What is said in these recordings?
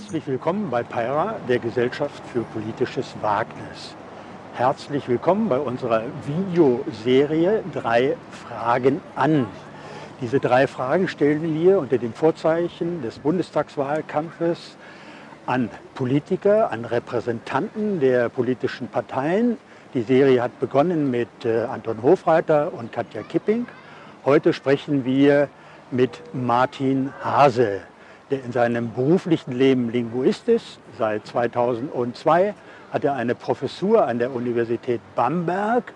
Herzlich willkommen bei PEIRA, der Gesellschaft für politisches Wagnis. Herzlich willkommen bei unserer Videoserie Drei Fragen an. Diese drei Fragen stellen wir unter dem Vorzeichen des Bundestagswahlkampfes an Politiker, an Repräsentanten der politischen Parteien. Die Serie hat begonnen mit äh, Anton Hofreiter und Katja Kipping. Heute sprechen wir mit Martin Hase der in seinem beruflichen Leben Linguist ist. Seit 2002 hat er eine Professur an der Universität Bamberg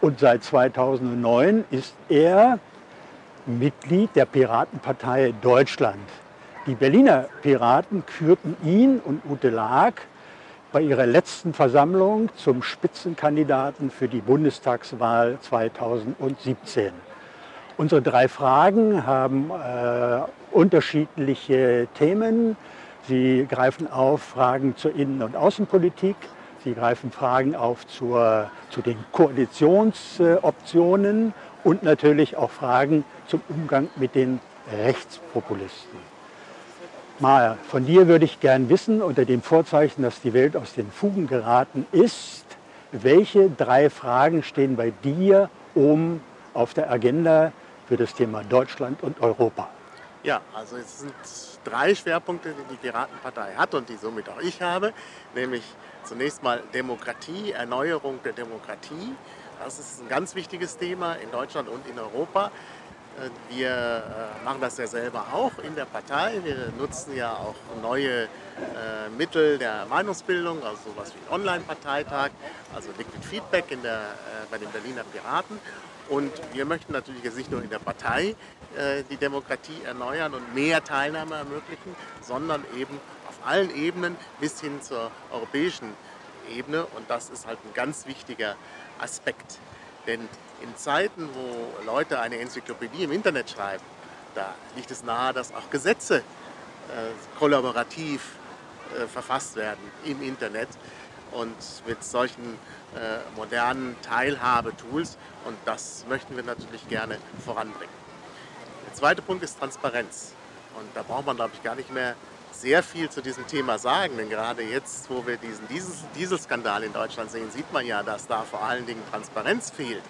und seit 2009 ist er Mitglied der Piratenpartei Deutschland. Die Berliner Piraten kürten ihn und Ute Lag bei ihrer letzten Versammlung zum Spitzenkandidaten für die Bundestagswahl 2017. Unsere drei Fragen haben äh, unterschiedliche Themen. Sie greifen auf Fragen zur Innen- und Außenpolitik. Sie greifen Fragen auf zur, zu den Koalitionsoptionen und natürlich auch Fragen zum Umgang mit den Rechtspopulisten. Mal, von dir würde ich gern wissen, unter dem Vorzeichen, dass die Welt aus den Fugen geraten ist, welche drei Fragen stehen bei dir oben auf der Agenda für das Thema Deutschland und Europa? Ja, also es sind drei Schwerpunkte, die die Piratenpartei hat und die somit auch ich habe, nämlich zunächst mal Demokratie, Erneuerung der Demokratie. Das ist ein ganz wichtiges Thema in Deutschland und in Europa. Äh, wir äh, machen das ja selber auch in der Partei. Wir nutzen ja auch neue äh, Mittel der Meinungsbildung, also sowas wie Online-Parteitag, also Liquid Feedback in der, bei den Berliner Piraten. Und wir möchten natürlich jetzt nicht nur in der Partei die Demokratie erneuern und mehr Teilnahme ermöglichen, sondern eben auf allen Ebenen bis hin zur europäischen Ebene. Und das ist halt ein ganz wichtiger Aspekt. Denn in Zeiten, wo Leute eine Enzyklopädie im Internet schreiben, da liegt es nahe, dass auch Gesetze äh, kollaborativ äh, verfasst werden im Internet und mit solchen äh, modernen Teilhabetools und das möchten wir natürlich gerne voranbringen. Der zweite Punkt ist Transparenz und da braucht man glaube ich gar nicht mehr sehr viel zu diesem Thema sagen, denn gerade jetzt, wo wir diesen Dieselskandal in Deutschland sehen, sieht man ja, dass da vor allen Dingen Transparenz fehlt.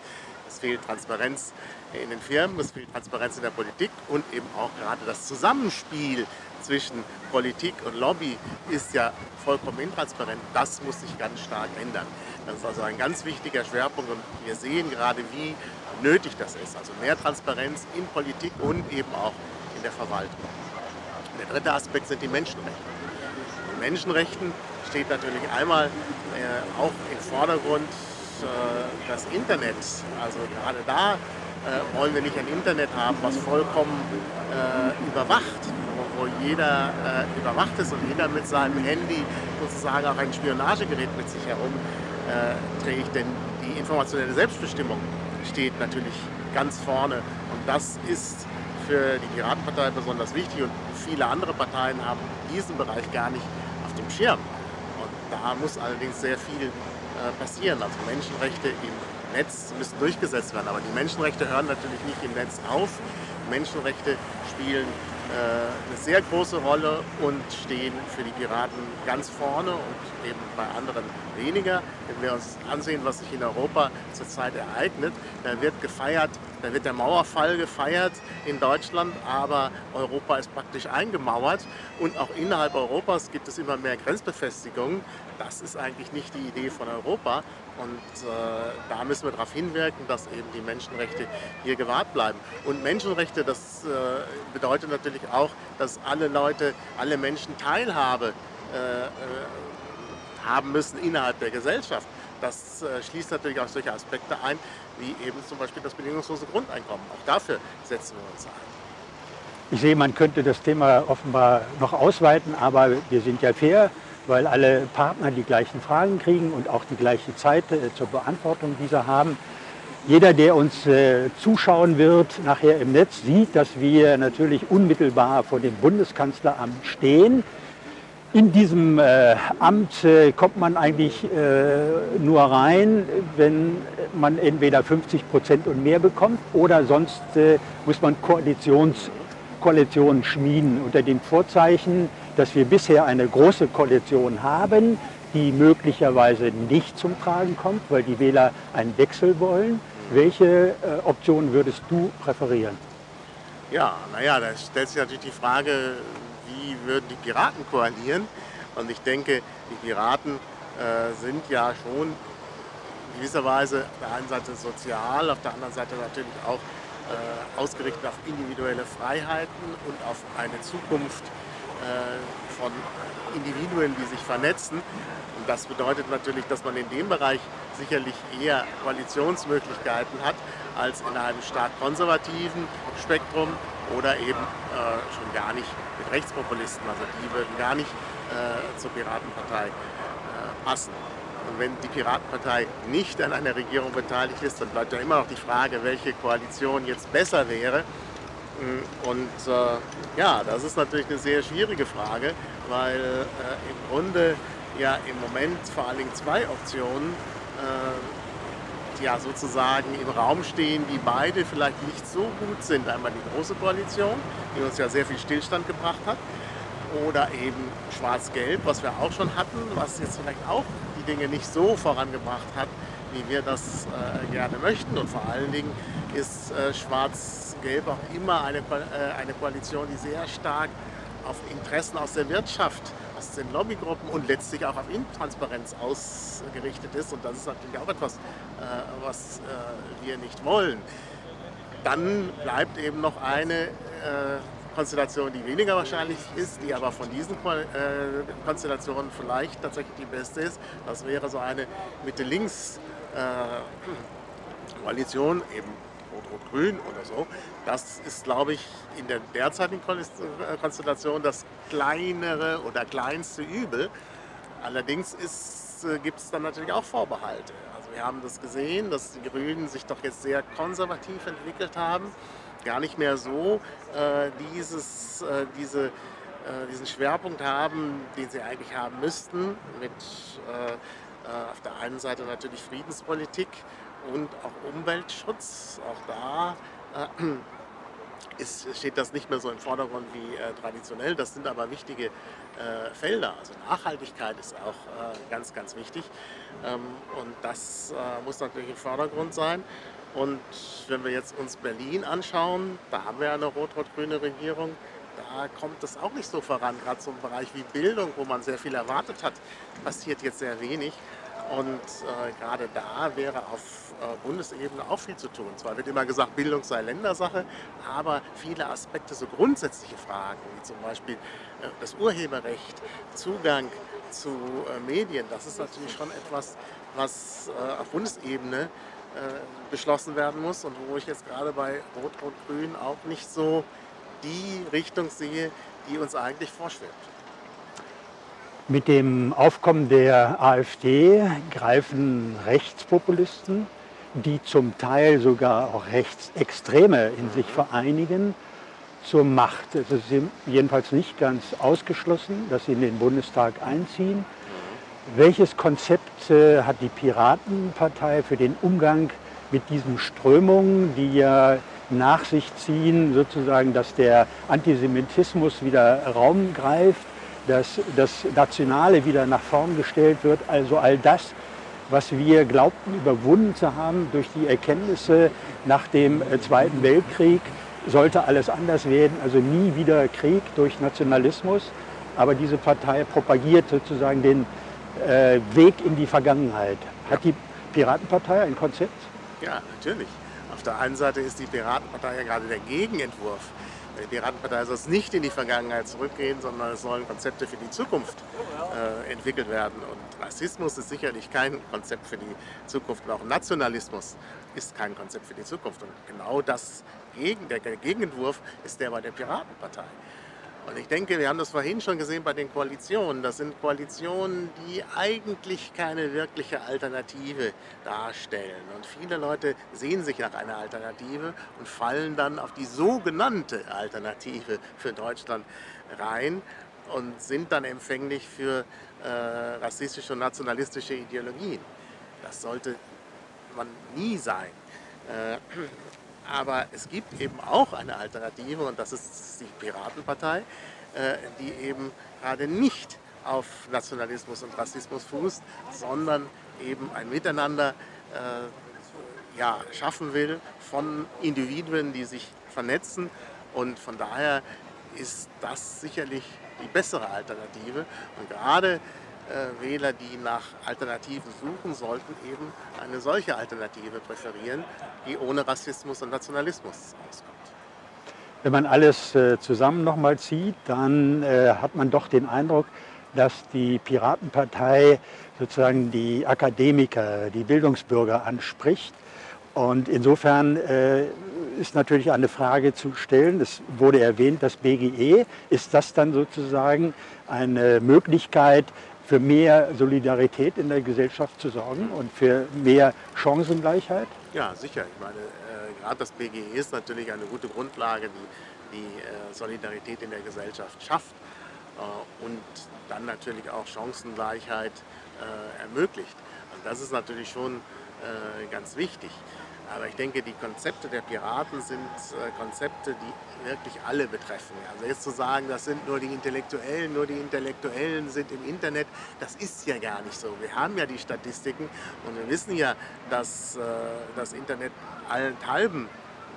Es fehlt Transparenz in den Firmen, es fehlt Transparenz in der Politik und eben auch gerade das Zusammenspiel zwischen Politik und Lobby ist ja vollkommen intransparent. Das muss sich ganz stark ändern. Das ist also ein ganz wichtiger Schwerpunkt und wir sehen gerade, wie nötig das ist. Also mehr Transparenz in Politik und eben auch in der Verwaltung. Der dritte Aspekt sind die Menschenrechte. In Menschenrechten steht natürlich einmal äh, auch im Vordergrund äh, das Internet. Also gerade da äh, wollen wir nicht ein Internet haben, was vollkommen äh, überwacht, wo, wo jeder äh, überwacht ist und jeder mit seinem Handy sozusagen auch ein Spionagegerät mit sich herum äh. Denn die informationelle Selbstbestimmung steht natürlich ganz vorne und das ist für die Piratenpartei besonders wichtig und viele andere Parteien haben diesen Bereich gar nicht auf dem Schirm. Und da muss allerdings sehr viel äh, passieren. Also Menschenrechte im Netz müssen durchgesetzt werden. Aber die Menschenrechte hören natürlich nicht im Netz auf. Menschenrechte spielen äh, eine sehr große Rolle und stehen für die Piraten ganz vorne und eben bei anderen weniger. Wenn wir uns ansehen, was sich in Europa zurzeit ereignet, da wird gefeiert, da wird der Mauerfall gefeiert in Deutschland, aber Europa ist praktisch eingemauert und auch innerhalb Europas gibt es immer mehr Grenzbefestigungen. Das ist eigentlich nicht die Idee von Europa und äh, da müssen wir darauf hinwirken, dass eben die Menschenrechte hier gewahrt bleiben. Und Menschenrechte, das äh, bedeutet natürlich auch, dass alle Leute, alle Menschen Teilhabe äh, äh haben müssen innerhalb der Gesellschaft. Das äh, schließt natürlich auch solche Aspekte ein, wie eben zum Beispiel das bedingungslose Grundeinkommen. Auch dafür setzen wir uns ein. Ich sehe, man könnte das Thema offenbar noch ausweiten, aber wir sind ja fair weil alle Partner die gleichen Fragen kriegen und auch die gleiche Zeit äh, zur Beantwortung dieser haben. Jeder, der uns äh, zuschauen wird, nachher im Netz, sieht, dass wir natürlich unmittelbar vor dem Bundeskanzleramt stehen. In diesem äh, Amt äh, kommt man eigentlich äh, nur rein, wenn man entweder 50 Prozent und mehr bekommt oder sonst äh, muss man Koalitions Koalition schmieden unter dem Vorzeichen, dass wir bisher eine große Koalition haben, die möglicherweise nicht zum Tragen kommt, weil die Wähler einen Wechsel wollen. Welche äh, Option würdest du präferieren? Ja, naja, da stellt sich natürlich die Frage, wie würden die Piraten koalieren? Und ich denke, die Piraten äh, sind ja schon in gewisser Weise auf der einen Seite sozial, auf der anderen Seite natürlich auch äh, ausgerichtet auf individuelle Freiheiten und auf eine Zukunft äh, von Individuen, die sich vernetzen. Und das bedeutet natürlich, dass man in dem Bereich sicherlich eher Koalitionsmöglichkeiten hat als in einem stark konservativen Spektrum oder eben äh, schon gar nicht mit Rechtspopulisten. Also die würden gar nicht äh, zur Piratenpartei äh, passen. Und wenn die Piratenpartei nicht an einer Regierung beteiligt ist, dann bleibt ja immer noch die Frage, welche Koalition jetzt besser wäre. Und äh, ja, das ist natürlich eine sehr schwierige Frage, weil äh, im Grunde ja im Moment vor allen Dingen zwei Optionen äh, ja sozusagen im Raum stehen, die beide vielleicht nicht so gut sind. Einmal die Große Koalition, die uns ja sehr viel Stillstand gebracht hat, oder eben Schwarz-Gelb, was wir auch schon hatten, was jetzt vielleicht auch die Dinge nicht so vorangebracht hat, wie wir das äh, gerne möchten. Und vor allen Dingen ist äh, Schwarz-Gelb auch immer eine, äh, eine Koalition, die sehr stark auf Interessen aus der Wirtschaft, aus den Lobbygruppen und letztlich auch auf Intransparenz ausgerichtet ist. Und das ist natürlich auch etwas, äh, was äh, wir nicht wollen. Dann bleibt eben noch eine äh, Konstellation, die weniger wahrscheinlich ist, die aber von diesen Konstellationen vielleicht tatsächlich die beste ist. Das wäre so eine Mitte-Links-Koalition, eben Rot-Rot-Grün oder so. Das ist, glaube ich, in der derzeitigen Konstellation das kleinere oder kleinste Übel. Allerdings äh, gibt es dann natürlich auch Vorbehalte. Also wir haben das gesehen, dass die Grünen sich doch jetzt sehr konservativ entwickelt haben gar nicht mehr so äh, dieses, äh, diese, äh, diesen Schwerpunkt haben, den sie eigentlich haben müssten, mit äh, äh, auf der einen Seite natürlich Friedenspolitik und auch Umweltschutz. Auch da äh, ist, steht das nicht mehr so im Vordergrund wie äh, traditionell. Das sind aber wichtige äh, Felder. Also Nachhaltigkeit ist auch äh, ganz, ganz wichtig. Ähm, und das muss natürlich im Vordergrund sein. Und wenn wir jetzt uns Berlin anschauen, da haben wir eine rot-rot-grüne Regierung, da kommt es auch nicht so voran. Gerade so im Bereich wie Bildung, wo man sehr viel erwartet hat, passiert jetzt sehr wenig. Und äh, gerade da wäre auf äh, Bundesebene auch viel zu tun. Zwar wird immer gesagt, Bildung sei Ländersache, aber viele Aspekte, so grundsätzliche Fragen, wie zum Beispiel äh, das Urheberrecht, Zugang zu äh, Medien, das ist natürlich schon etwas, was äh, auf Bundesebene äh, beschlossen werden muss und wo ich jetzt gerade bei Rot-Rot-Grün auch nicht so die Richtung sehe, die uns eigentlich vorschwebt. Mit dem Aufkommen der AfD greifen Rechtspopulisten, die zum Teil sogar auch Rechtsextreme in sich vereinigen, zur Macht. Es ist jedenfalls nicht ganz ausgeschlossen, dass sie in den Bundestag einziehen. Welches Konzept äh, hat die Piratenpartei für den Umgang mit diesen Strömungen, die ja nach sich ziehen, sozusagen, dass der Antisemitismus wieder Raum greift, dass das Nationale wieder nach vorn gestellt wird, also all das, was wir glaubten überwunden zu haben durch die Erkenntnisse nach dem äh, Zweiten Weltkrieg, sollte alles anders werden, also nie wieder Krieg durch Nationalismus. Aber diese Partei propagiert sozusagen den äh, Weg in die Vergangenheit. Hat die Piratenpartei ein Konzept? Ja, natürlich. Auf der einen Seite ist die Piratenpartei ja gerade der Gegenentwurf. Die Piratenpartei soll nicht in die Vergangenheit zurückgehen, sondern es sollen Konzepte für die Zukunft äh, entwickelt werden. Und Rassismus ist sicherlich kein Konzept für die Zukunft. Und auch Nationalismus ist kein Konzept für die Zukunft. Und genau das, der Gegenentwurf ist der bei der Piratenpartei. Und ich denke, wir haben das vorhin schon gesehen bei den Koalitionen. Das sind Koalitionen, die eigentlich keine wirkliche Alternative darstellen. Und viele Leute sehen sich nach einer Alternative und fallen dann auf die sogenannte Alternative für Deutschland rein und sind dann empfänglich für äh, rassistische und nationalistische Ideologien. Das sollte man nie sein. Äh, Aber es gibt eben auch eine Alternative und das ist die Piratenpartei, äh, die eben gerade nicht auf Nationalismus und Rassismus fußt, sondern eben ein Miteinander äh, ja, schaffen will von Individuen, die sich vernetzen. Und von daher ist das sicherlich die bessere Alternative. Und gerade äh, Wähler, die nach Alternativen suchen, sollten eben eine solche Alternative präferieren, die ohne Rassismus und Nationalismus auskommt. Wenn man alles äh, zusammen nochmal zieht, dann äh, hat man doch den Eindruck, dass die Piratenpartei sozusagen die Akademiker, die Bildungsbürger anspricht. Und insofern äh, ist natürlich eine Frage zu stellen. Es wurde erwähnt, das BGE. Ist das dann sozusagen eine Möglichkeit, für mehr Solidarität in der Gesellschaft zu sorgen und für mehr Chancengleichheit? Ja, sicher. Ich meine, äh, gerade das BGE ist natürlich eine gute Grundlage, die die äh, Solidarität in der Gesellschaft schafft äh, und dann natürlich auch Chancengleichheit äh, ermöglicht. Und das ist natürlich schon äh, ganz wichtig. Aber ich denke, die Konzepte der Piraten sind äh, Konzepte, die wirklich alle betreffen. Also jetzt zu sagen, das sind nur die Intellektuellen, nur die Intellektuellen sind im Internet, das ist ja gar nicht so. Wir haben ja die Statistiken und wir wissen ja, dass äh, das Internet allenthalben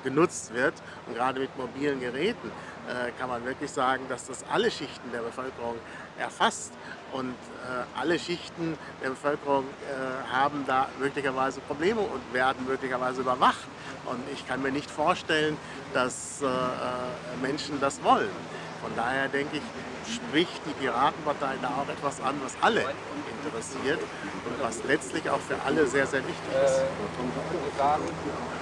genutzt wird und gerade mit mobilen Geräten äh, kann man wirklich sagen, dass das alle Schichten der Bevölkerung erfasst und äh, alle Schichten der Bevölkerung äh, haben da möglicherweise Probleme und werden möglicherweise überwacht. Und ich kann mir nicht vorstellen, dass äh, äh, Menschen das wollen. Von daher denke ich, spricht die Piratenpartei da auch etwas an, was alle interessiert und was letztlich auch für alle sehr, sehr wichtig ist.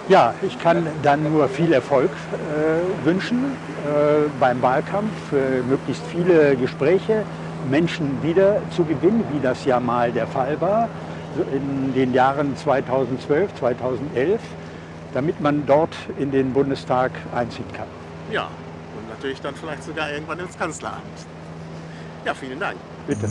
Ja, ich kann dann nur viel Erfolg äh, wünschen äh, beim Wahlkampf, für möglichst viele Gespräche, Menschen wieder zu gewinnen, wie das ja mal der Fall war in den Jahren 2012, 2011, damit man dort in den Bundestag einziehen kann. Ja, und natürlich dann vielleicht sogar irgendwann ins Kanzleramt. Ja, vielen Dank. Bitte.